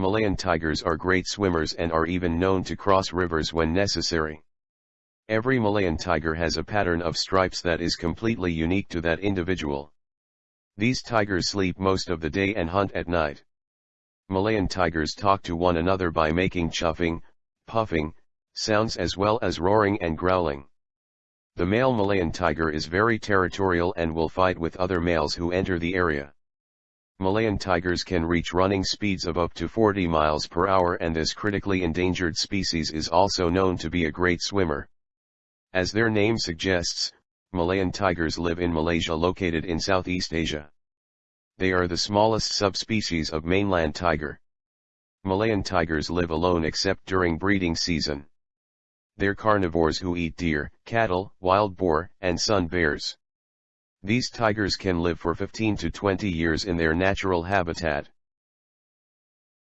Malayan tigers are great swimmers and are even known to cross rivers when necessary. Every Malayan tiger has a pattern of stripes that is completely unique to that individual. These tigers sleep most of the day and hunt at night. Malayan tigers talk to one another by making chuffing, puffing, sounds as well as roaring and growling. The male Malayan tiger is very territorial and will fight with other males who enter the area. Malayan tigers can reach running speeds of up to 40 miles per hour and this critically endangered species is also known to be a great swimmer. As their name suggests, Malayan tigers live in Malaysia located in Southeast Asia. They are the smallest subspecies of mainland tiger. Malayan tigers live alone except during breeding season. They're carnivores who eat deer, cattle, wild boar, and sun bears. These tigers can live for 15 to 20 years in their natural habitat.